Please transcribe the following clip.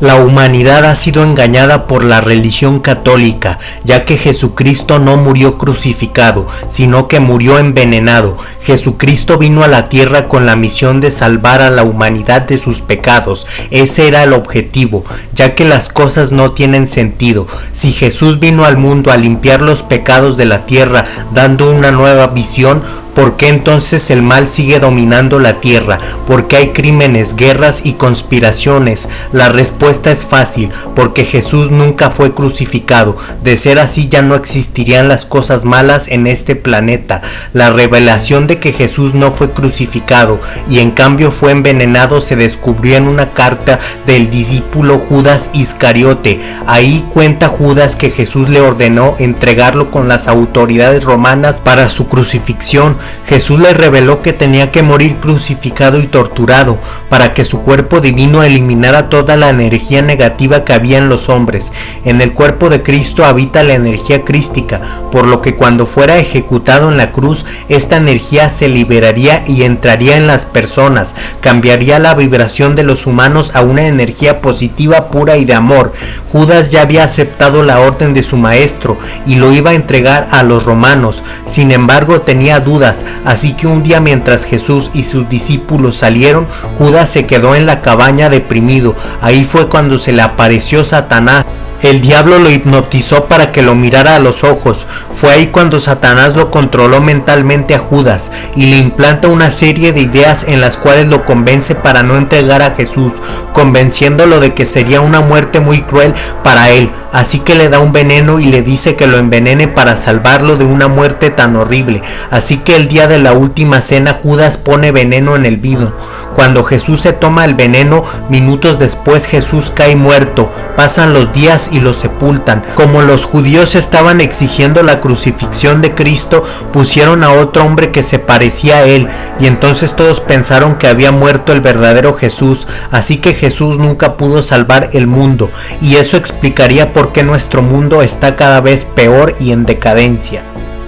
La humanidad ha sido engañada por la religión católica, ya que Jesucristo no murió crucificado, sino que murió envenenado. Jesucristo vino a la tierra con la misión de salvar a la humanidad de sus pecados. Ese era el objetivo, ya que las cosas no tienen sentido. Si Jesús vino al mundo a limpiar los pecados de la tierra, dando una nueva visión, ¿por qué entonces el mal sigue dominando la tierra? ¿Por qué hay crímenes, guerras y conspiraciones? La respuesta es fácil, porque Jesús nunca fue crucificado. De ser así ya no existirían las cosas malas en este planeta. La revelación de que Jesús no fue crucificado y en cambio fue envenenado se descubrió en una carta del discípulo Judas Iscariote. Ahí cuenta Judas que Jesús le ordenó entregarlo con las autoridades romanas para su crucifixión. Jesús le reveló que tenía que morir crucificado y torturado para que su cuerpo divino eliminara toda la energía negativa que había en los hombres. En el cuerpo de Cristo habita la energía crística, por lo que cuando fuera ejecutado en la cruz, esta energía se liberaría y entraría en las personas, cambiaría la vibración de los humanos a una energía positiva pura y de amor. Judas ya había aceptado la orden de su maestro y lo iba a entregar a los romanos. Sin embargo, tenía dudas, así que un día mientras Jesús y sus discípulos salieron, Judas se quedó en la cabaña deprimido. Ahí fue cuando se le apareció Satanás el diablo lo hipnotizó para que lo mirara a los ojos. Fue ahí cuando Satanás lo controló mentalmente a Judas y le implanta una serie de ideas en las cuales lo convence para no entregar a Jesús, convenciéndolo de que sería una muerte muy cruel para él. Así que le da un veneno y le dice que lo envenene para salvarlo de una muerte tan horrible. Así que el día de la última cena Judas pone veneno en el vino. Cuando Jesús se toma el veneno, minutos después Jesús cae muerto. Pasan los días y lo sepultan. Como los judíos estaban exigiendo la crucifixión de Cristo, pusieron a otro hombre que se parecía a él, y entonces todos pensaron que había muerto el verdadero Jesús, así que Jesús nunca pudo salvar el mundo, y eso explicaría por qué nuestro mundo está cada vez peor y en decadencia.